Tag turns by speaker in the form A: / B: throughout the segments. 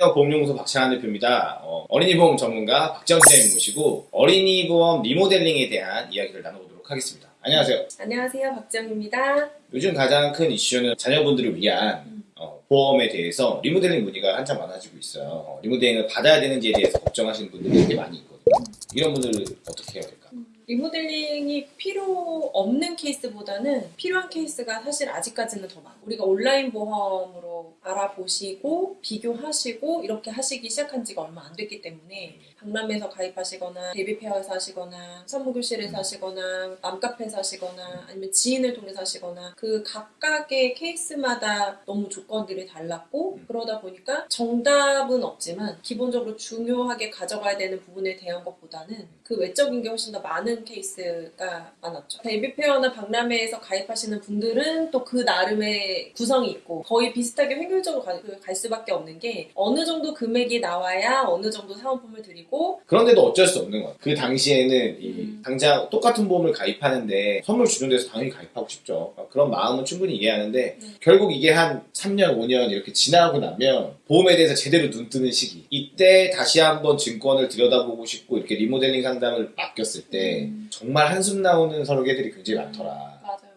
A: 안녕하세요. 보험연구소 박찬환 대표입니다. 어, 어린이 보험 전문가 박정 선생님 모시고 어린이 보험 리모델링에 대한 이야기를 나눠보도록 하겠습니다. 안녕하세요.
B: 안녕하세요. 박정입니다.
A: 요즘 가장 큰 이슈는 자녀분들을 위한 어, 보험에 대해서 리모델링 문의가 한참 많아지고 있어요. 어, 리모델링을 받아야 되는지에 대해서 걱정하시는 분들이 되게 많이 있거든요. 이런 분들을 어떻게 해야 될까?
B: 리모델링이 필요 없는 케이스보다는 필요한 케이스가 사실 아직까지는 더 많아. 우리가 온라인 보험으로 알아보시고 비교하시고 이렇게 하시기 시작한 지가 얼마 안 됐기 때문에 박람회에서 가입하시거나 데뷔 페어에서 하시거나 산모교실에서 하시거나 맘카페에서 하시거나 아니면 지인을 통해서 하시거나 그 각각의 케이스마다 너무 조건들이 달랐고 그러다 보니까 정답은 없지만 기본적으로 중요하게 가져가야 되는 부분에 대한 것보다는 그 외적인 게 훨씬 더 많은 케이스가 많았죠. 데뷔 페어나 박람회에서 가입하시는 분들은 또 그 나름의 구성이 있고 거의 비슷하게 획일적으로 가- 그갈 수밖에 없는 게 어느 정도 금액이 나와야 어느 정도 사은품을 드리고
A: 그런데도 어쩔 수 없는 것 같아요. 그 당시에는 이
B: 음.
A: 당장 똑같은 보험을 가입하는데 선물 주는 데서 당연히 가입하고 싶죠. 그런 마음은 충분히 이해하는데
B: 네.
A: 결국 이게 한 3년, 5년 이렇게 지나고 나면 보험에 대해서 제대로 눈 뜨는 시기. 이때 다시 한번 증권을 들여다보고 싶고 이렇게 리모델링 상담을 맡겼을 때
B: 음.
A: 정말 한숨 나오는 설계들이 굉장히 많더라.
B: 맞아요.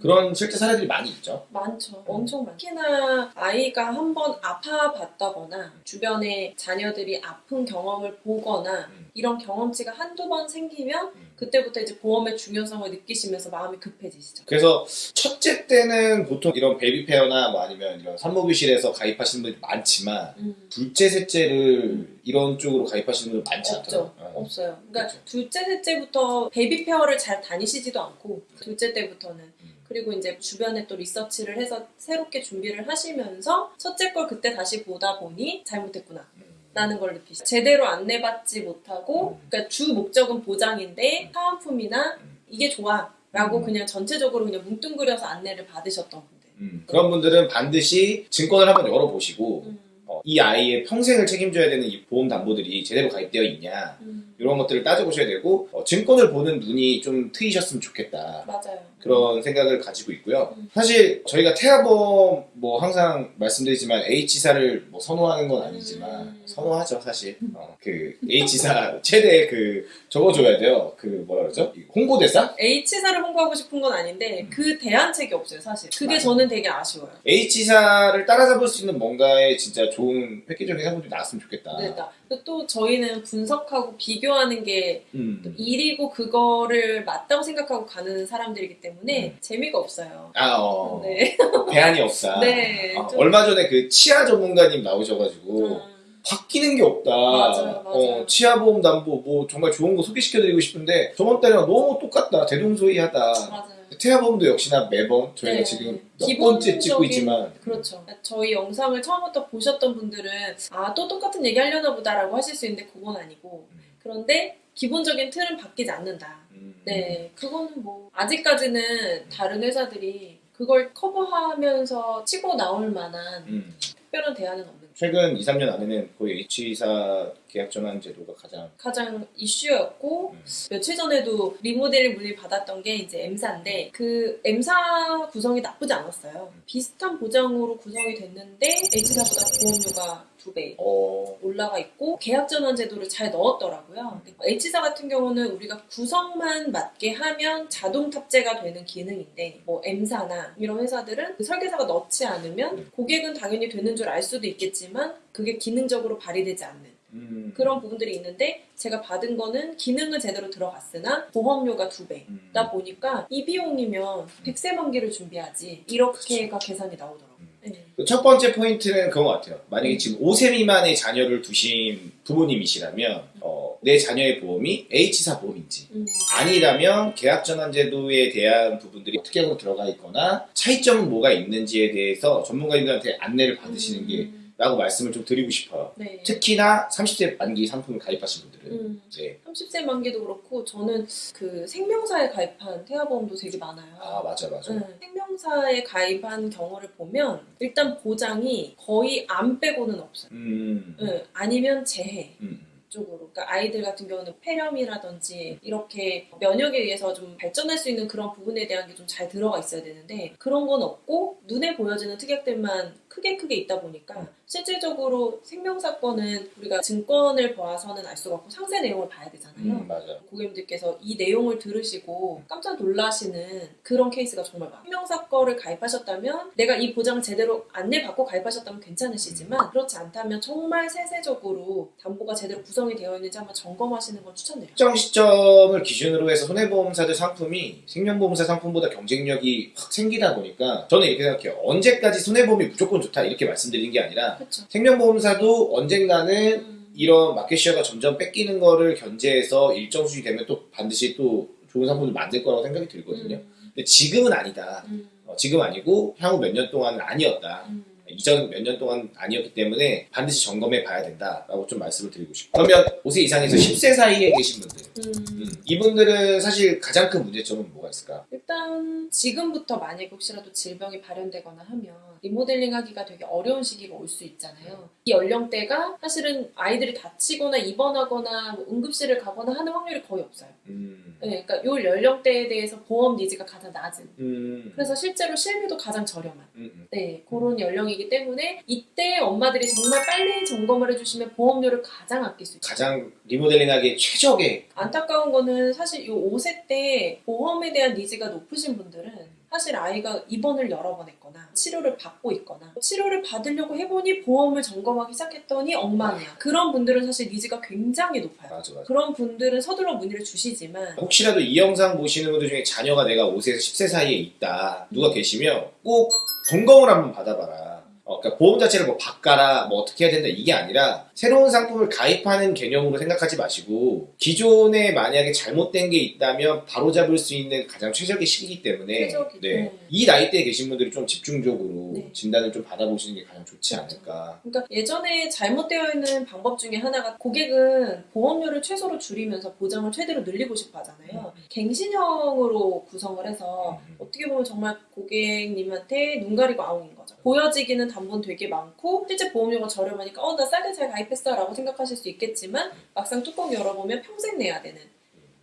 A: 그런 실제 사례들이 많이 있죠.
B: 많죠. 엄청 많죠. 특히나 아이가 한 번 아파봤다거나 주변에 자녀들이 아픈 경험을 보거나
A: 음.
B: 이런 경험치가 한두 번 생기면
A: 음.
B: 그때부터 이제 보험의 중요성을 느끼시면서 마음이 급해지시죠.
A: 그래서 첫째 때는 보통 이런 baby fair나 뭐 아니면 이런 산모교실에서 가입하시는 분들이 많지만
B: 음.
A: 둘째, 셋째를 이런 쪽으로 가입하시는 분들 많지
B: 없죠.
A: 않더라고요.
B: 없어요. 그러니까
A: 그렇죠.
B: 둘째, 셋째부터 baby fair를 잘 다니시지도 않고 둘째 때부터는
A: 음.
B: 그리고 이제 주변에 또 리서치를 해서 새롭게 준비를 하시면서 첫째 걸 그때 다시 보다 보니 잘못했구나.
A: 음.
B: 라는 걸 느끼시죠. 제대로 안내받지 못하고,
A: 음.
B: 그러니까 주 목적은 보장인데 사은품이나
A: 음.
B: 이게 좋아. 라고
A: 음.
B: 그냥 전체적으로 그냥 뭉뚱그려서 안내를 받으셨던 분들.
A: 음, 그런 분들은 반드시 증권을 한번 열어보시고
B: 음.
A: 어, 이 아이의 평생을 책임져야 되는 이 보험 담보들이 제대로 가입되어 있냐
B: 음.
A: 이런 것들을 따져보셔야 되고 어, 증권을 보는 눈이 좀 트이셨으면 좋겠다
B: 맞아요.
A: 그런 생각을 가지고 있고요.
B: 음.
A: 사실 저희가 태아보험 뭐 항상 말씀드리지만 H사를 뭐 선호하는 건 아니지만
B: 음.
A: 선호하죠 사실. 어, 그 H사 최대 그 적어줘야 돼요. 그 뭐라 그러죠? 이 홍보대사?
B: H사를 홍보하고 싶은 건 아닌데
A: 음.
B: 그 대안책이 없어요, 사실. 그게
A: 맞아요.
B: 저는 되게 아쉬워요.
A: H사를 따라잡을 수 있는 뭔가의 진짜 좋은 획기적인 상품들이 나왔으면 좋겠다.
B: 네, 나- 또 저희는 분석하고 비교하는 게
A: 음.
B: 일이고 그거를 맞다고 생각하고 가는 사람들이기 때문에 재미가 없어요.
A: 아, 어.
B: 네.
A: 대안이 없다.
B: 네,
A: 아,
B: 좀-
A: 얼마 전에 그 치아 전문가님 나오셔가지고
B: 음.
A: 바뀌는 게 없다.
B: 맞아요, 맞아요.
A: 어, 치아보험 담보 뭐 정말 좋은 거 소개시켜드리고 싶은데 저번 달이랑 너무 똑같다. 대동소이하다.
B: 맞아요.
A: 태아보험도 역시나 매번 저희가
B: 네.
A: 지금 몇 번째 찍고 있지만
B: 그렇죠. 저희 영상을 처음부터 보셨던 분들은 아, 또 똑같은 얘기 하려나 보다라고 하실 수 있는데 그건 아니고
A: 음.
B: 그런데 기본적인 틀은 바뀌지 않는다.
A: 음,
B: 네, 그거는 뭐 아직까지는 다른 회사들이 그걸 커버하면서 치고 나올 만한
A: 음.
B: 특별한 대안은 없는.
A: 최근 2, 3년 안에는 거의 H사 계약 전환 제도가 가장
B: 가장 이슈였고
A: 음.
B: 며칠 전에도 리모델링 문의 받았던 게 이제 M사인데 그 M사 구성이 나쁘지 않았어요. 비슷한 보장으로 구성이 됐는데 H사보다 보험료가 두배
A: 어,
B: 올라가 있고 계약 전환 제도를 잘 넣었더라고요. H사 같은 경우는 우리가 구성만 맞게 하면 자동 탑재가 되는 기능인데 뭐 M사나 이런 회사들은 그 설계사가 넣지 않으면 고객은 당연히 되는 줄 알 수도 있겠지만 그게 기능적으로 발휘되지 않는
A: 음.
B: 그런 부분들이 있는데 제가 받은 거는 기능은 제대로 들어갔으나 보험료가 두 배다
A: 음.
B: 보니까 이 비용이면 100세 만기를 준비하지 이렇게가 계산이 나오더라고요.
A: 음.
B: 네.
A: 그첫 번째 포인트는 그런 것 같아요. 만약에
B: 음.
A: 지금 5세 미만의 자녀를 두신 부모님이시라면 어, 내 자녀의 보험이 H사 보험인지
B: 음.
A: 아니라면 계약 전환 제도에 대한 부분들이 특약으로 들어가 있거나 차이점은 뭐가 있는지에 대해서 전문가님들한테 안내를 받으시는 게
B: 음.
A: 라고 말씀을 좀 드리고 싶어요.
B: 네.
A: 특히나 30세 만기 상품을 가입하신 분들은
B: 음.
A: 네.
B: 30세 만기도 그렇고 저는 그 생명사에 가입한 태아보험도 되게 많아요.
A: 아 맞아 맞아.
B: 응, 생명사에 가입한 경우를 보면 일단 보장이 거의 안 빼고는 없어요.
A: 음.
B: 응, 아니면 재해.
A: 음.
B: 쪽으로 그러니까 아이들 같은 경우는 폐렴이라든지 이렇게 면역에 의해서 좀 발전할 수 있는 그런 부분에 대한 게 좀 잘 들어가 있어야 되는데 그런 건 없고 눈에 보여지는 특약들만 크게 크게 있다 보니까 실질적으로 생명사건은 우리가 증권을 봐서는 알 수가 없고 상세 내용을 봐야 되잖아요.
A: 음, 맞아.
B: 고객님들께서 이 내용을 들으시고 깜짝 놀라시는 그런 케이스가 정말 많아요. 생명사건을 가입하셨다면 내가 이 보장을 제대로 안내받고 가입하셨다면 괜찮으시지만 그렇지 않다면 정말 세세적으로 담보가 제대로 구성이 되어 있는지 한번 점검하시는 걸 추천드려요.
A: 특정 시점을 기준으로 해서 손해보험사들 상품이 생명보험사 상품보다 경쟁력이 확 생기다 보니까 저는 이렇게 생각해요. 언제까지 손해보험이 무조건 좋다 이렇게 말씀드린 게 아니라
B: 그렇죠.
A: 생명보험사도 언젠가는
B: 음,
A: 이런 마켓시어가 점점 뺏기는 거를 견제해서 일정 수준이 되면 또 반드시 또 좋은 상품을 만들 거라고 생각이 들거든요.
B: 음,
A: 근데 지금은 아니다.
B: 음,
A: 어, 지금 아니고 향후 몇 년 동안은 아니었다.
B: 음.
A: 이전 몇 년 동안 아니었기 때문에 반드시 점검해 봐야 된다라고 좀 말씀을 드리고 싶어요. 그러면 5세 이상에서 10세 사이에 계신 분들
B: 음.
A: 음, 이분들은 사실 가장 큰 문제점은 뭐가 있을까?
B: 일단 지금부터 만약에 혹시라도 질병이 발현되거나 하면 리모델링 하기가 되게 어려운 시기가 올 수 있잖아요. 이 연령대가 사실은 아이들이 다치거나 입원하거나 뭐 응급실을 가거나 하는 확률이 거의 없어요.
A: 음,
B: 네, 그러니까 이 연령대에 대해서 보험 니즈가 가장 낮은.
A: 음,
B: 그래서 실제로 실비도 가장 저렴한.
A: 음, 음.
B: 네, 그런 연령이 기 때문에 이때 엄마들이 정말 빨리 점검을 해주시면 보험료를 가장 아낄 수 있어요.
A: 가장 리모델링하기 최적의
B: 안타까운 거는 사실 이 5세 때 보험에 대한 니즈가 높으신 분들은 사실 아이가 입원을 여러 번 했거나 치료를 받고 있거나 치료를 받으려고 해보니 보험을 점검하기 시작했더니 엉망이야. 그런 분들은 사실 니즈가 굉장히 높아요.
A: 맞아 맞아.
B: 그런 분들은 서둘러 문의를 주시지만
A: 혹시라도 이 영상 보시는 분들 중에 자녀가 내가 5세에서 10세 사이에 있다 누가 계시면 꼭 점검을 한번 받아봐라. 어, 그러니까 보험 자체를 뭐 바꿔라, 뭐 어떻게 해야 된다 이게 아니라 새로운 상품을 가입하는 개념으로 생각하지 마시고 기존에 만약에 잘못된 게 있다면 바로잡을 수 있는 가장 최적의 시기이기 때문에. 네.
B: 네.
A: 이 나이대에 계신 분들이 좀 집중적으로
B: 네.
A: 진단을 좀 받아보시는 게 가장 좋지. 않을까.
B: 그러니까 예전에 잘못되어 있는 방법 중에 하나가 고객은 보험료를 최소로 줄이면서 보장을 최대로 늘리고 싶어 하잖아요. 갱신형으로 구성을 해서
A: 음.
B: 어떻게 보면 정말 고객님한테 눈 가리고 아웅인 거죠. 보여지기는 담보는 되게 많고 실제 보험료가 저렴하니까 어 나 싸게 잘 가입했어 라고 생각하실 수 있겠지만 막상 뚜껑 열어보면 평생 내야 되는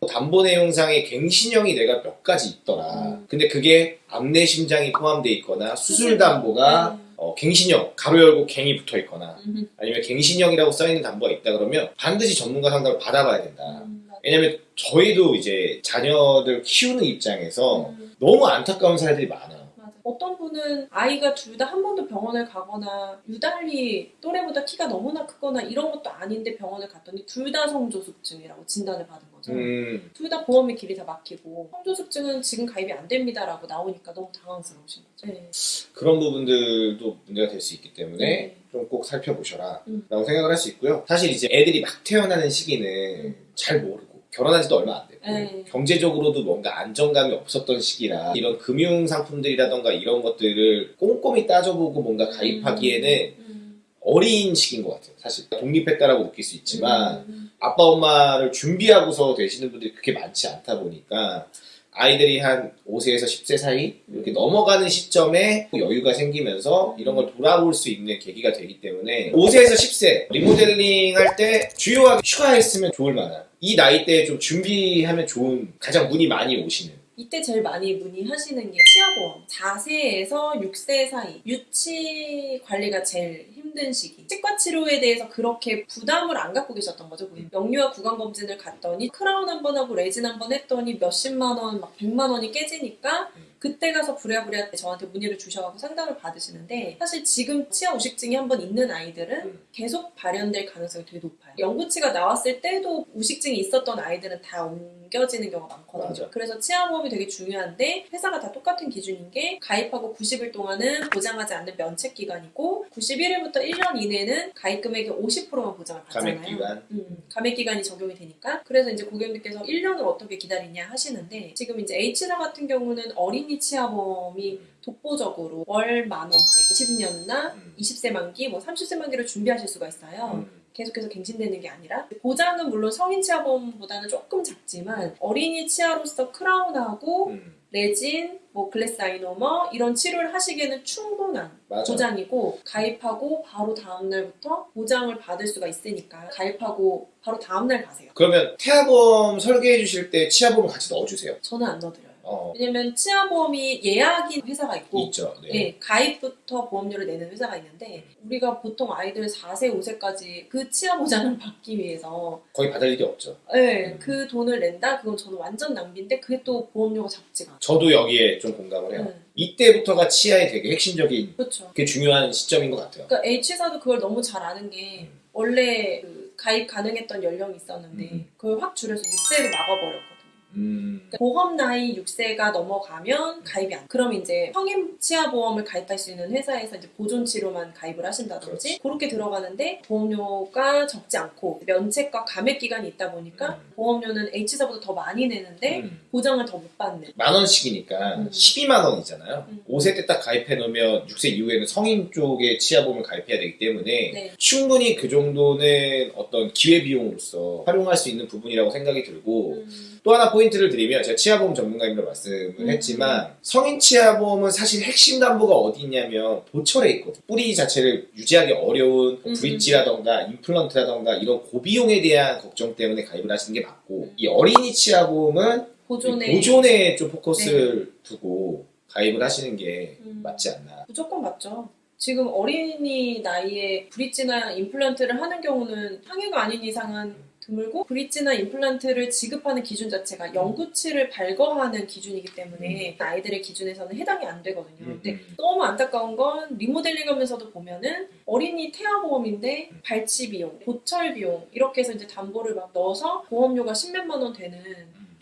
A: 담보 내용상에 갱신형이 내가 몇 가지 있더라.
B: 음.
A: 근데 그게 암내 심장이 포함되어 있거나 수술 담보가
B: 음.
A: 어, 갱신형 가로 열고 갱이 붙어 있거나
B: 음,
A: 아니면 갱신형이라고 써 있는 담보가 있다 그러면 반드시 전문가 상담을 받아봐야 된다.
B: 음.
A: 왜냐면 저희도 이제 자녀들 키우는 입장에서
B: 음.
A: 너무 안타까운 사례들이 많아요.
B: 어떤 분은 아이가 둘 다 한 번도 병원을 가거나 유달리 또래보다 키가 너무나 크거나 이런 것도 아닌데 병원을 갔더니 둘 다 성조숙증이라고 진단을 받은 거죠.
A: 음,
B: 둘다 보험의 길이 다 막히고 성조숙증은 지금 가입이 안 됩니다라고 나오니까 너무 당황스러우신 거죠. 네.
A: 그런 부분들도 문제가 될 수 있기 때문에
B: 네.
A: 좀꼭 살펴보셔라
B: 음.
A: 라고 생각을 할 수 있고요. 사실 이제 애들이 막 태어나는 시기는
B: 음.
A: 잘 모르고 결혼한 지도 얼마 안 됐고
B: 네.
A: 경제적으로도 뭔가 안정감이 없었던 시기라 이런 금융 상품들이라던가 이런 것들을 꼼꼼히 따져보고 뭔가 가입하기에는
B: 음.
A: 어린 시기인 것 같아요. 사실 독립했다라고 느낄 수 있지만
B: 음.
A: 아빠 엄마를 준비하고서 되시는 분들이 그렇게 많지 않다 보니까 아이들이 한 5세에서 10세 사이 이렇게
B: 음.
A: 넘어가는 시점에 여유가 생기면서 이런 걸 돌아볼 수 있는 계기가 되기 때문에 5세에서 10세 리모델링 할 때 주요하게 휴가했으면 좋을 만한 이 나이대에 좀 준비하면 좋은 가장 문이 많이 오시는
B: 이때 제일 많이 문의하시는 게 치아보험 4세에서 6세 사이 유치 관리가 제일 힘든 시기. 치과 치료에 대해서 그렇게 부담을 안 갖고 계셨던 거죠? 고객님. 영유아 구강검진을 갔더니 크라운 한 번 하고 레진 한 번 했더니 몇십만 원, 막 백만 원이 깨지니까 그때 가서 부랴부랴 저한테 문의를 주셔서 상담을 받으시는데 사실 지금 치아 우식증이 한번 있는 아이들은
A: 음.
B: 계속 발현될 가능성이 되게 높아요. 연구치가 나왔을 때도 우식증이 있었던 아이들은 다 옮겨지는 경우가 많거든요.
A: 맞아.
B: 그래서 치아보험이 되게 중요한데 회사가 다 똑같은 기준인 게 가입하고 90일 동안은 보장하지 않는 면책 기간이고 91일부터 1년 이내는 가입 금액의 50%만 보장을 받잖아요.
A: 감액 기간
B: 음, 감액 기간이 적용이 되니까 그래서 이제 고객님께서 1년을 어떻게 기다리냐 하시는데 지금 이제 H사 같은 경우는 어린이 치아보험이 독보적으로 월 만 원대 20년나
A: 음.
B: 20세 만기 뭐 30세 만기를 준비하실 수가 있어요.
A: 음.
B: 계속해서 갱신되는 게 아니라 보장은 물론 성인 치아보험보다는 조금 작지만 어린이 치아로서 크라운하고
A: 음.
B: 레진, 뭐 글래스 아이노머 이런 치료를 하시기에는 충분한
A: 맞아.
B: 보장이고 가입하고 바로 다음 날부터 보장을 받을 수가 있으니까 가입하고 바로 다음 날 가세요.
A: 그러면 태아보험 설계해 주실 때 치아보험 같이 넣어주세요.
B: 저는 안 넣어드려요.
A: 어,
B: 왜냐면 치아보험이 예약인 회사가 있고
A: 있죠. 네.
B: 예, 가입부터 보험료를 내는 회사가 있는데 우리가 보통 아이들 4세, 5세까지 그 치아 보장을 받기 위해서
A: 거의 받을 일이 없죠.
B: 예,
A: 음.
B: 그 돈을 낸다? 그건 저는 완전 낭비인데 그게 또 보험료가 작지가 않아요.
A: 저도 여기에 좀 공감을 해요.
B: 음,
A: 이때부터가 치아의 되게 핵심적인
B: 그렇죠.
A: 게 중요한 시점인 것 같아요.
B: 그러니까 H사도 그걸 너무 잘 아는 게
A: 음.
B: 원래 그 가입 가능했던 연령이 있었는데
A: 음.
B: 그걸 확 줄여서 6세로 막아버렸거든요.
A: 음,
B: 그러니까 보험 나이 6세가 넘어가면 가입이 안. 그럼 이제 성인 치아 보험을 가입할 수 있는 회사에서 이제 보존 치료만 가입을 하신다든지 그렇게 들어가는데 보험료가 적지 않고 면책과 감액 기간이 있다 보니까
A: 음.
B: 보험료는 H사보다 더 많이 내는데
A: 음.
B: 보장을 더 못 받는.
A: 만 원씩이니까
B: 음.
A: 12만 원이잖아요.
B: 음.
A: 5세 때 딱 가입해 놓으면 6세 이후에는 성인 쪽에 치아보험을 가입해야 되기 때문에
B: 네.
A: 충분히 그 정도는 어떤 기회비용으로서 활용할 수 있는 부분이라고 생각이 들고
B: 음,
A: 또 하나 포인트를 드리면 제가 치아보험 전문가님으로 말씀을
B: 음.
A: 했지만 성인 치아보험은 사실 핵심 담보가 어디 있냐면 보철에 있거든 뿌리 자체를 유지하기 어려운
B: 음.
A: 브릿지라던가 임플란트라던가 이런 고비용에 대한 걱정 때문에 가입을 하시는 게 맞고
B: 음.
A: 이 어린이 치아보험은
B: 보존에
A: 보존에 좀 포커스를 두고 가입을 하시는 게
B: 음.
A: 맞지 않나
B: 무조건 맞죠. 지금 어린이 나이에 브릿지나 임플란트를 하는 경우는 상해가 아닌 이상은 드물고 브릿지나 임플란트를 지급하는 기준 자체가 영구치를 발거하는 기준이기 때문에 아이들의 기준에서는 해당이 안 되거든요. 근데
A: 음.
B: 너무 안타까운 건 리모델링 하면서도 보면은 어린이 태아 보험인데 발치 비용, 보철 비용 이렇게 해서 이제 담보를 막 넣어서 보험료가 십몇만 원 되는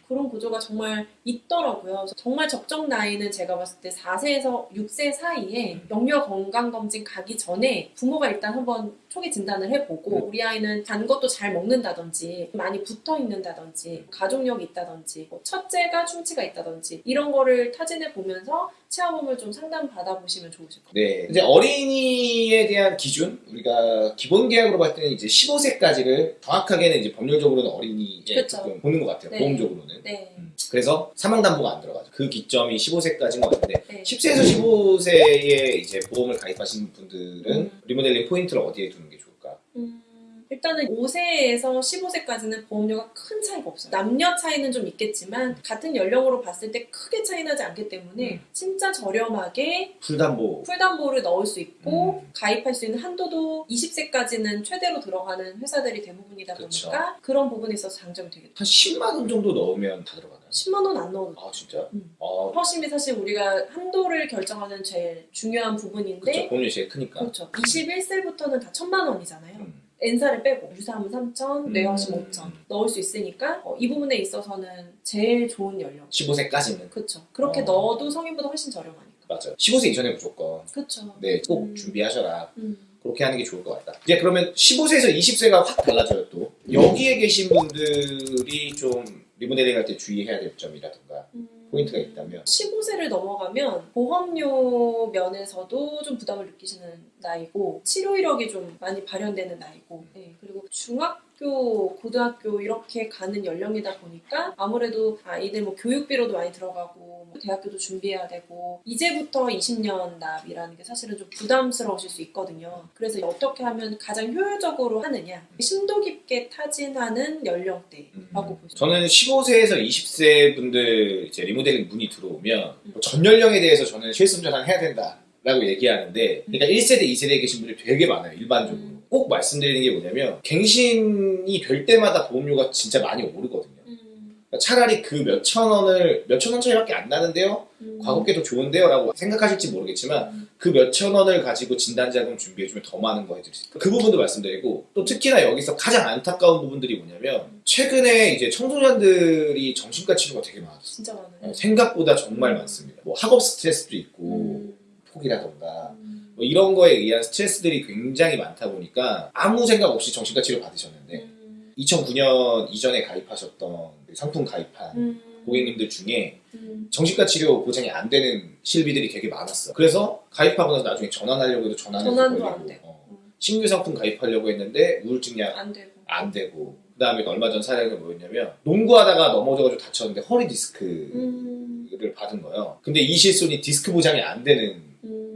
B: 그런 구조가 정말 있더라고요. 정말 적정 나이는 제가 봤을 때 4세에서 6세 사이에 영유아 건강검진 가기 전에 부모가 일단 한번 초기 진단을 해보고 우리 아이는 단 것도 잘 먹는다든지 많이 붙어 있는다든지 가족력이 있다든지 뭐 첫째가 충치가 있다든지 이런 거를 타진해 보면서 치아보험을 좀 상담 받아보시면 좋으실 것 같아요.
A: 네. 이제 어린이에 대한 기준 우리가 기본 계약으로 봤을 때는 이제 15세까지를 정확하게는 이제 법률적으로는 어린이에. 조금 보는 것 같아요.
B: 네.
A: 보험적으로는.
B: 네.
A: 음. 그래서 사망담보가 안 들어가죠. 그 기점이 15세까지인 것 같은데
B: 네.
A: 10세에서 15세에 이제 보험을 가입하시는 분들은
B: 음.
A: 리모델링 포인트를 어디에 두는 게 좋을까?
B: 음, 일단은 5세에서 15세까지는 보험료가 큰 차이가 없어요. 남녀 차이는 좀 있겠지만 같은 연령으로 봤을 때 크게 차이 나지 않기 때문에
A: 음.
B: 진짜 저렴하게
A: 풀담보.
B: 풀담보를 넣을 수 있고
A: 음.
B: 가입할 수 있는 한도도 20세까지는 최대로 들어가는 회사들이 대부분이다
A: 그쵸.
B: 보니까 그런 부분에 있어서 장점이 되게
A: 한 10만 원 정도 넣으면 다 들어가나요?
B: 10만 원안 돼요.
A: 아 진짜?
B: 음.
A: 아
B: 허심이 사실 우리가 한도를 결정하는 제일 중요한 부분인데
A: 그쵸 보험료 제일 크니까.
B: 그렇죠. 21세부터는 다 천만 원이잖아요.
A: 음.
B: N사를 빼고 유사암은 3천,
A: 음.
B: 뇌와 심 5천 넣을 수 있으니까 어, 이 부분에 있어서는 제일 좋은 연령.
A: 15세까지는
B: 그렇죠. 그렇게
A: 어.
B: 넣어도 성인보다 훨씬 저렴하니까.
A: 맞아요. 15세 이전에 무조건
B: 그렇죠.
A: 네 꼭
B: 음.
A: 준비하셔라.
B: 음.
A: 그렇게 하는 게 좋을 것 같다. 이제 그러면 15세에서 20세가 확 달라져요 또. 여기에 계신 분들이 좀 리모델링 할 때 주의해야 될 점이라든가
B: 음.
A: 포인트가 있다면
B: 15세를 넘어가면 보험료 면에서도 좀 부담을 느끼시는 나이고 치료 이력이 좀 많이 발현되는 나이고 네, 그리고 중학교, 고등학교 이렇게 가는 연령이다 보니까 아무래도 아이들 뭐 교육비로도 많이 들어가고 뭐 대학교도 준비해야 되고 이제부터 20년 납이라는 게 사실은 좀 부담스러우실 수 있거든요. 그래서 어떻게 하면 가장 효율적으로 하느냐 심도 깊게 타진하는 연령대라고 보시면
A: 저는 15세에서 20세 분들 이제 리모델링 문의 들어오면
B: 음.
A: 뭐전 연령에 대해서 저는 실습 전환 해야 된다 라고 얘기하는데 그러니까 1세대, 2세대에 계신 분들이 되게 많아요 일반적으로
B: 음.
A: 꼭 말씀드리는 게 뭐냐면 갱신이 될 때마다 보험료가 진짜 많이 오르거든요
B: 음,
A: 그러니까 차라리 그 몇천 원을 몇천 원 차이밖에 안 나는데요
B: 음.
A: 과거께 더 좋은데요? 라고 생각하실지 모르겠지만
B: 음.
A: 그 몇천 원을 가지고 진단자금 준비해주면 더 많은 거 해드릴 수 있어요. 그 부분도 말씀드리고 또 특히나 여기서 가장 안타까운 부분들이 뭐냐면 최근에 이제 청소년들이 정신과 치료가 되게 많아졌어요.
B: 진짜 많아요.
A: 어, 생각보다 정말
B: 음.
A: 많습니다. 뭐 학업 스트레스도 있고
B: 음.
A: 폭이라던가
B: 음.
A: 뭐 이런 거에 의한 스트레스들이 굉장히 많다 보니까 아무 생각 없이 정신과 치료 받으셨는데
B: 음.
A: 2009년 이전에 가입하셨던 그 상품 가입한
B: 음.
A: 고객님들 중에
B: 음.
A: 정신과 치료 보장이 안 되는 실비들이 되게 많았어. 그래서 가입하고 나서 나중에 전환하려고 해도 전환이
B: 전환도 안 되고.
A: 어.
B: 음.
A: 신규 상품 가입하려고 했는데 우울증 약
B: 안 되고.
A: 안 되고 그 다음에 얼마 전 사례가 뭐였냐면 농구하다가 넘어져가지고 다쳤는데 허리 디스크를
B: 음.
A: 받은 거예요. 근데 이 실손이 디스크 보장이 안 되는
B: 음.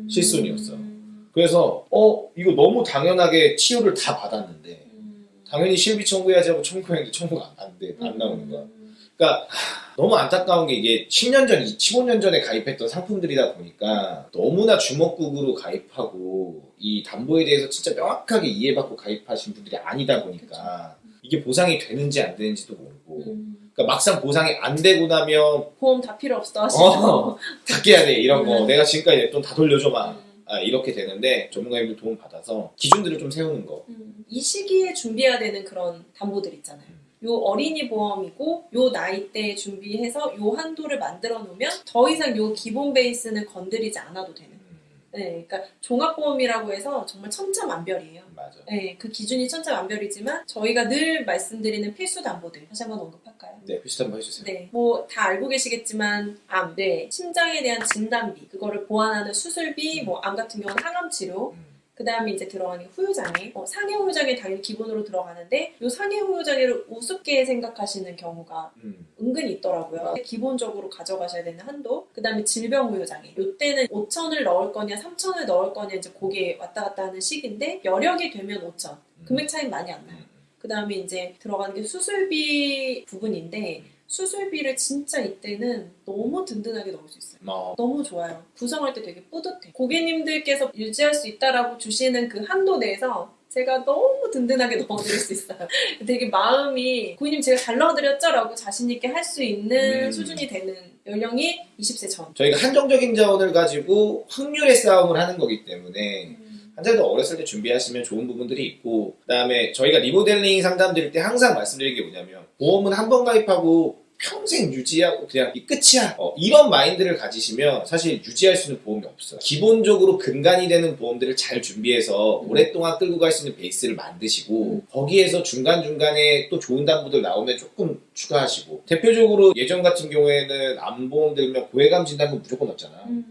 A: 실손이었어.
B: 음.
A: 그래서 어 이거 너무 당연하게 치료를 다 받았는데
B: 음.
A: 당연히 실비 청구해야지 하고 청구했는데 청구가 안, 안, 돼, 안 나오는 거야.
B: 음.
A: 그러니까 하, 너무 안타까운 게 이게 10년 전, 15년 전에 가입했던 상품들이다 보니까 너무나 주먹국으로 가입하고 이 담보에 대해서 진짜 명확하게 이해받고 가입하신 분들이 아니다 보니까 이게 보상이 되는지 안 되는지도 모르고
B: 음,
A: 그러니까 막상 보상이 안 되고 나면
B: 보험 다 필요 없어 하시죠.
A: 어, 다 깨야 돼 이런 거
B: 음.
A: 내가 지금까지 냈던 다 돌려줘 막
B: 음.
A: 아, 이렇게 되는데 전문가님들 도움 받아서 기준들을 좀 세우는 거
B: 음, 이 시기에 준비해야 되는 그런 담보들 있잖아요.
A: 음.
B: 요 어린이 보험이고 요 나이 때 준비해서 요 한도를 만들어 놓으면 더 이상 요 기본 베이스는 건드리지 않아도 되는.
A: 음,
B: 네, 그러니까 종합보험이라고 해서 정말 천차만별이에요.
A: 맞아
B: 네, 그 기준이 천차만별이지만 저희가 늘 말씀드리는 필수 담보들 다시 한번 언급할까요?
A: 네 표시 한번 해주세요
B: 네, 뭐 다 알고 계시겠지만 암, 네, 심장에 대한 진단비, 그거를 보완하는 수술비, 뭐암 같은 경우는 항암 치료,
A: 음,
B: 그 다음에 이제 들어가는 게 후유장애. 어, 상해 후유장애 당연히 기본으로 들어가는데 요 상해 후유장애를 우습게 생각하시는 경우가
A: 음,
B: 은근히 있더라고요. 기본적으로 가져가셔야 되는 한도. 그 다음에 질병 후유장애. 요때는 5천을 넣을 거냐 3천을 넣을 거냐 이제 그게 왔다 갔다 하는 시기인데 여력이 되면 5천.
A: 음.
B: 금액 차이 많이 안 나요.
A: 음,
B: 그 다음에 이제 들어가는 게 수술비 부분인데 수술비를 진짜 이때는 너무 든든하게 넣을 수 있어요.
A: 뭐
B: 너무 좋아요. 구성할 때 되게 뿌듯해. 고객님들께서 유지할 수 있다라고 주시는 그 한도 내에서 제가 너무 든든하게 넣어드릴 수 있어요. 되게 마음이 고객님 제가 잘 넣어드렸죠 라고 자신 있게 할 수 있는
A: 음.
B: 수준이 되는 연령이 20세 전.
A: 저희가 한정적인 자원을 가지고 확률의 싸움을 하는 거기 때문에 환자도 어렸을 때 준비하시면 좋은 부분들이 있고 그 다음에 저희가 리모델링 상담 드릴 때 항상 말씀드리는 게 뭐냐면 보험은 한 번 가입하고 평생 유지하고 그냥 이 끝이야 어, 이런 마인드를 가지시면 사실 유지할 수 있는 보험이 없어요 기본적으로 근간이 되는 보험들을 잘 준비해서
B: 음.
A: 오랫동안 끌고 갈 수 있는 베이스를 만드시고
B: 음.
A: 거기에서 중간중간에 또 좋은 담보들 나오면 조금 추가하시고 대표적으로 예전 같은 경우에는 암보험 들면 고해감 진단금 무조건 넣잖아
B: 음.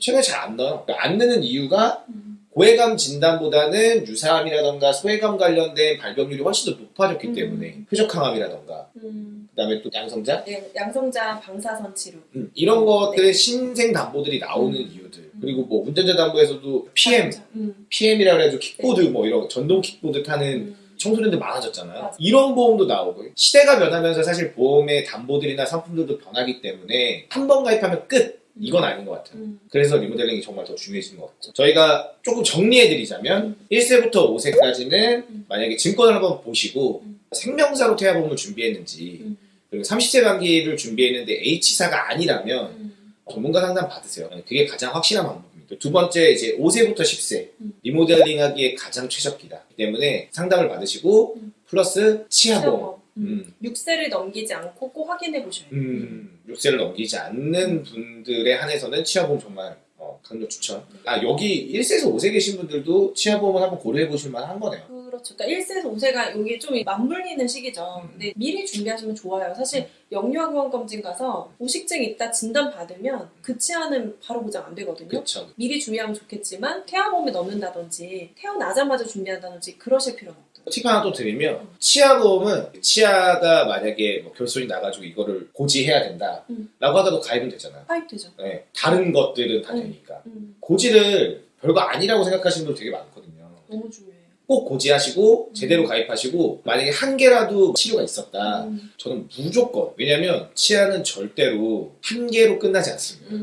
A: 최근에 잘 안 넣어요. 그러니까 안 넣는 이유가
B: 음.
A: 고해감 진단보다는 유사암이라던가 소해감 관련된 발병률이 훨씬 더 높아졌기
B: 음.
A: 때문에 표적항암이라던가
B: 음.
A: 그다음에 또 양성자
B: 네, 양성자 방사선 치료.
A: 음, 이런
B: 네.
A: 것들의 신생 담보들이 나오는
B: 음.
A: 이유들 그리고 뭐 운전자 담보에서도 PM,
B: 음.
A: PM이라 그래가지고 킥보드 뭐 이런 전동 킥보드 타는
B: 음.
A: 청소년들 많아졌잖아요.
B: 맞아.
A: 이런 보험도 나오고 시대가 변하면서 사실 보험의 담보들이나 상품들도 변하기 때문에 한 번 가입하면 끝 이건 아닌 것 같아요.
B: 음.
A: 그래서 리모델링이 정말 더 중요해진 것 같죠. 저희가 조금 정리해드리자면 1세부터 5세까지는
B: 음.
A: 만약에 증권을 한번 보시고
B: 음.
A: 생명사로 태아보험을 준비했는지
B: 음.
A: 그리고 30세 만기를 준비했는데 H사가 아니라면
B: 음.
A: 전문가 상담 받으세요. 그게 가장 확실한 방법입니다. 두 번째 이제 5세부터 10세
B: 음.
A: 리모델링하기에 가장 최적기다. 때문에 상담을 받으시고
B: 음.
A: 플러스 치아보험.
B: 음.
A: 음.
B: 6세를 넘기지 않고 꼭 확인해 보셔야 돼요.
A: 음, 6세를 넘기지 않는 분들에 한해서는 치아보험 정말 어, 강력 추천. 아 여기 1세에서 5세 계신 분들도 치아보험을 한번 고려해 보실 만한 거네요.
B: 그렇죠. 그러니까 1세에서 5세가 여기 좀 맞물리는 시기죠.
A: 음.
B: 근데 미리 준비하시면 좋아요. 사실 영유아보험 검진 가서 우식증 있다 진단 받으면 그 치아는 바로 보장 안 되거든요.
A: 그렇죠.
B: 미리 준비하면 좋겠지만 태아보험에 넣는다든지 태어나자마자 준비한다든지 그러실 필요는 없다.
A: 팁 하나 또 드리면 치아보험은 치아가 만약에 뭐 결손이 나가지고 이거를 고지해야 된다라고
B: 음.
A: 하더라도 가입은 되잖아요.
B: 파입 되죠.
A: 네, 다른 것들은 다
B: 음.
A: 되니까
B: 음,
A: 고지를 별거 아니라고 생각하시는 분들 되게 많거든요.
B: 너무 중요해요.
A: 꼭 고지하시고
B: 음.
A: 제대로 가입하시고 만약에 한 개라도 치료가 있었다.
B: 음,
A: 저는 무조건 왜냐면 치아는 절대로 한 개로 끝나지 않습니다.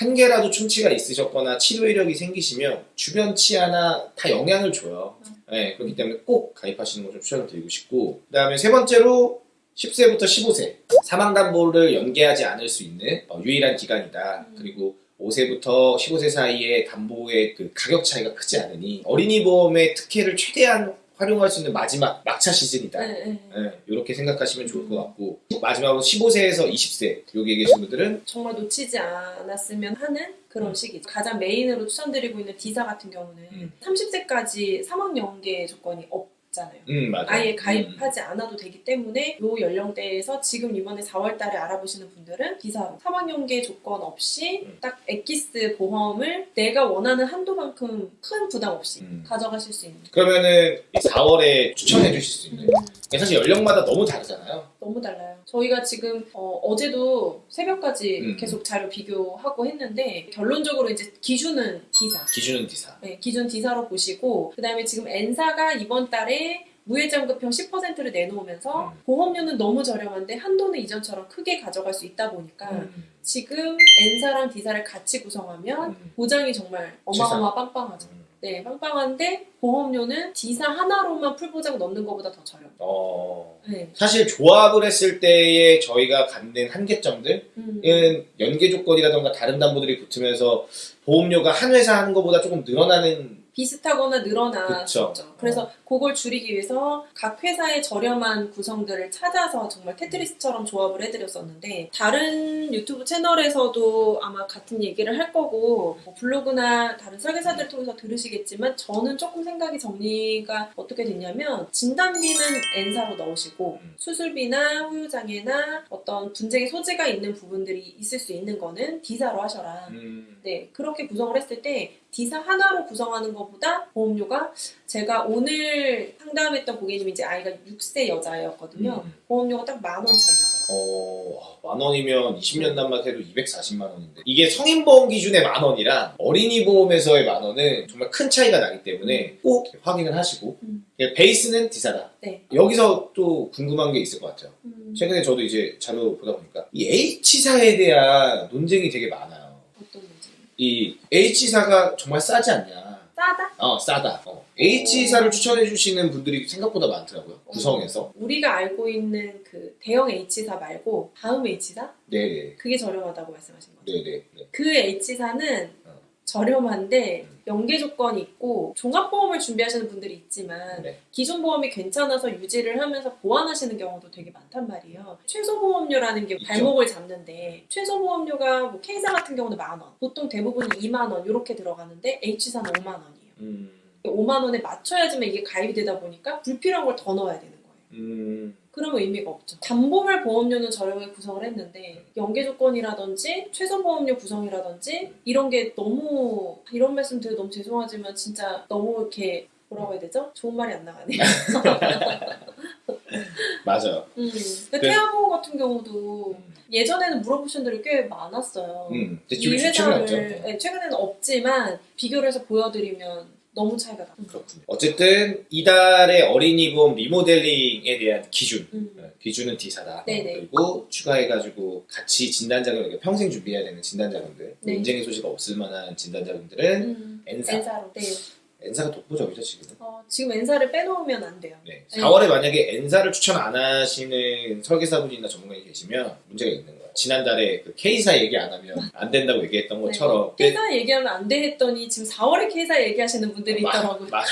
A: 한 개라도 충치가 있으셨거나 치료 이력이 생기시면 주변 치아나 다 영향을 줘요.
B: 음.
A: 네, 그렇기 때문에 꼭 가입하시는 걸 좀 추천을 드리고 싶고 그 다음에 세 번째로 10세부터 15세 사망담보를 연계하지 않을 수 있는 어, 유일한 기간이다.
B: 음.
A: 그리고 5세부터 15세 사이에 담보의 그 가격 차이가 크지 않으니 어린이 보험의 특혜를 최대한 활용할 수 있는 마지막 막차 시즌이다.
B: 네, 네.
A: 네, 이렇게 생각하시면 좋을 것 같고 마지막으로 15세에서 20세 여기에 계신 분들은
B: 정말 놓치지 않았으면 하는 그런
A: 음.
B: 시기. 가장 메인으로 추천드리고 있는 디사 같은 경우는
A: 음.
B: 30세까지 사망 연계 조건이 없 잖아요.
A: 음 맞아.
B: 아예 가입하지 않아도 되기 때문에 이 연령대에서 지금 이번에 4월 달에 알아보시는 분들은 기사로 사망연계 조건 없이
A: 음.
B: 딱 엑기스 보험을 내가 원하는 한도만큼 큰 부담 없이
A: 음.
B: 가져가실 수 있는
A: 그러면은 4월에 추천해 주실 수 있는
B: 음,
A: 사실 연령마다 너무 다르잖아요.
B: 너무 달라요. 저희가 지금 어, 제도 새벽까지
A: 음.
B: 계속 자료 비교하고 했는데 결론적으로 이제 기준은 기사.
A: 기준은 디사.
B: 네, 기준 D사로 보시고 그 다음에 지금 N사가 이번 달에 무해장급형 10%를 내놓으면서
A: 음.
B: 보험료는 너무 저렴한데 한도는 이전처럼 크게 가져갈 수 있다 보니까
A: 음.
B: 지금 N사랑 D사를 같이 구성하면
A: 음.
B: 보장이 정말 어마어마 빵빵하죠.
A: 음.
B: 네, 빵빵한데 보험료는 D사 하나로만 풀보장 넣는 것보다 더 저렴.
A: 어,
B: 네.
A: 사실 조합을 했을 때에 저희가 갖는 한계점들은
B: 음.
A: 연계 조건이라던가 다른 담보들이 붙으면서 보험료가 한 회사 하는 것보다 조금 늘어나는
B: 비슷하거나 늘어나죠. 그래서 그걸 줄이기 위해서 각 회사의 저렴한 구성들을 찾아서 정말 테트리스처럼 조합을 해드렸었는데 다른 유튜브 채널에서도 아마 같은 얘기를 할 거고 뭐 블로그나 다른 설계사들을 통해서 들으시겠지만 저는 조금 생각이 정리가 어떻게 됐냐면 진단비는 N사로 넣으시고
A: 음.
B: 수술비나 후유장애나 어떤 분쟁의 소지가 있는 부분들이 있을 수 있는 거는 D사로 하셔라.
A: 음.
B: 네, 그렇게 구성을 했을 때 D사 하나로 구성하는 것보다 보험료가 제가 오늘 상담했던 고객님이 이제 아이가 6세 여자였거든요.
A: 음.
B: 보험료가 딱 만 원 차이 나더라고요.
A: 어, 만 원이면 20년 단말해도 240만 원인데 이게 성인 보험 기준의 만 원이랑 어린이 보험에서의 만 원은 정말 큰 차이가 나기 때문에 꼭 확인을 하시고
B: 음.
A: 베이스는 D사다.
B: 네.
A: 여기서 또 궁금한 게 있을 것 같아요.
B: 음,
A: 최근에 저도 이제 자료 보다 보니까 이 H사에 대한 논쟁이 되게 많아요. 이 H사가 정말 싸지 않냐?
B: 싸다?
A: 어, 싸다. 어. H사를 추천해 주시는 분들이 생각보다 많더라고요. 구성에서.
B: 우리가 알고 있는 그 대형 H사 말고 다음 H사?
A: 네네.
B: 그게 저렴하다고 말씀하신 거죠.
A: 네네. 네.
B: 그 H사는
A: 어.
B: 저렴한데
A: 음.
B: 연계 조건이 있고 종합보험을 준비하시는 분들이 있지만
A: 네.
B: 기존 보험이 괜찮아서 유지를 하면서 보완하시는 경우도 되게 많단 말이에요. 최소 보험료라는 게
A: 있죠.
B: 발목을 잡는데 최소 보험료가 뭐 K사 같은 경우는 만 원, 보통 대부분이 2만 원 이렇게 들어가는데 H사는 5만 원이에요.
A: 음.
B: 5만 원에 맞춰야지만 이게 가입이 되다 보니까 불필요한 걸 더 넣어야 되는 거예요.
A: 음.
B: 그러면 의미가 없죠. 담보별 보험료는 저렴하게 구성을 했는데 연계 조건이라든지 최소 보험료 구성이라든지 이런 게 너무 이런 말씀 드려 너무 죄송하지만 진짜 너무 이렇게 뭐라고 해야 되죠? 좋은 말이 안 나가네.
A: 맞아요.
B: 음. 근데
A: 네.
B: 태아보험 같은 경우도 예전에는 물어보신 분들이 꽤 많았어요.
A: 음.
B: 이. 회사를 네, 최근에는 없지만 비교를 해서 보여드리면 너무 차이가 나.
A: 그렇군요. 어쨌든 이달의 어린이 보험 리모델링에 대한 기준.
B: 음.
A: 어, 기준은 D사다.
B: 네네.
A: 그리고 추가해가지고 같이 진단자금, 그러니까 평생 준비해야 되는 진단자금들,
B: 네.
A: 논쟁의 소지가 없을 만한 진단자금들은
B: 음.
A: N사.
B: N사로. 네.
A: N사가 독보적이죠, 지금은.
B: 어, 지금 N사를 빼놓으면 안 돼요.
A: 네.
B: 네.
A: 4월에 만약에 N사를 추천 안 하시는 설계사분이나 전문가이 계시면 문제가 있는 거예요. 지난달에 그 K사 얘기 안 하면 안 된다고 얘기했던 것처럼.
B: 네. K사 얘기하면 안 돼 했더니 지금 4월에 K사 얘기하시는 분들이
A: 마-
B: 있더라고요.
A: 마-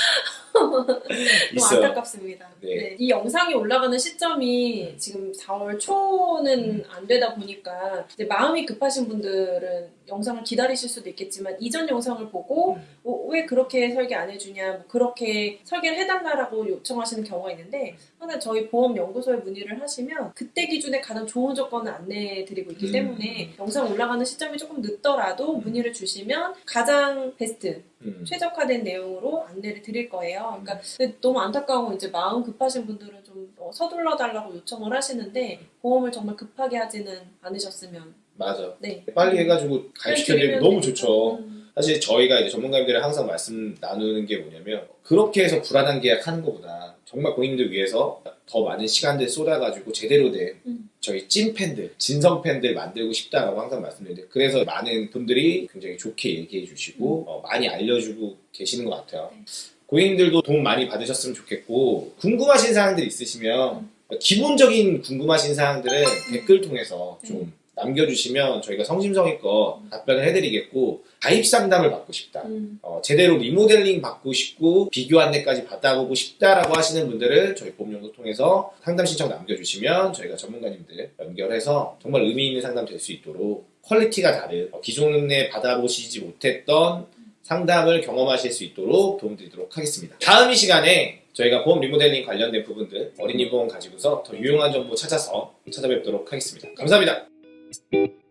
B: 너무
A: 있어요.
B: 안타깝습니다.
A: 네.
B: 네. 이 영상이 올라가는 시점이 지금 4월 초는 안 되다 보니까 마음이 급하신 분들은 영상을 기다리실 수도 있겠지만 이전 영상을 보고
A: 음.
B: 어, 왜 그렇게 설계 안 해주냐, 뭐 그렇게 설계를 해달라고 요청하시는 경우가 있는데 항상 저희 보험 연구소에 문의를 하시면 그때 기준에 가장 좋은 조건을 안내해드리고 있기
A: 음.
B: 때문에 영상 올라가는 시점이 조금 늦더라도 문의를 주시면 가장 베스트
A: 음.
B: 최적화된 내용으로 안내를 드릴 거예요. 그러니까 근데 너무 안타까운 건 이제 마음 급하신 분들은 좀 어, 서둘러 달라고 요청을 하시는데 보험을 정말 급하게 하지는 않으셨으면
A: 맞아.
B: 네.
A: 빨리 해가지고 가입시켜드리면 너무 좋죠.
B: 음.
A: 사실 저희가 이제 전문가님들이 항상 말씀 나누는 게 뭐냐면 그렇게 해서 불안한 계약하는 것보다 정말 고객님들 위해서 더 많은 시간들 쏟아가지고 제대로 된
B: 음.
A: 저희 찐 팬들, 진성 팬들 만들고 싶다라고 항상 말씀드리는데 그래서 많은 분들이 굉장히 좋게 얘기해 주시고 어, 많이 알려주고 계시는 것 같아요.
B: 네.
A: 고객님들도 도움 많이 받으셨으면 좋겠고 궁금하신 사항들 있으시면 기본적인 궁금하신 사항들은 댓글 통해서 좀 남겨주시면 저희가 성심성의껏 답변을 해드리겠고 가입 상담을 받고 싶다.
B: 음.
A: 어, 제대로 리모델링 받고 싶고 비교 안내까지 받아보고 싶다라고 하시는 분들은 저희 보험연구 통해서 상담 신청 남겨주시면 저희가 전문가님들 연결해서 정말 의미 있는 상담 될 수 있도록 quality가 다른 어, 기존에 받아보시지 못했던 상담을 경험하실 수 있도록 도움드리도록 하겠습니다. 다음 이 시간에 저희가 보험 리모델링 관련된 부분들 어린이 보험 가지고서 더 유용한 정보 찾아서 찾아뵙도록 하겠습니다. 감사합니다. Thank you.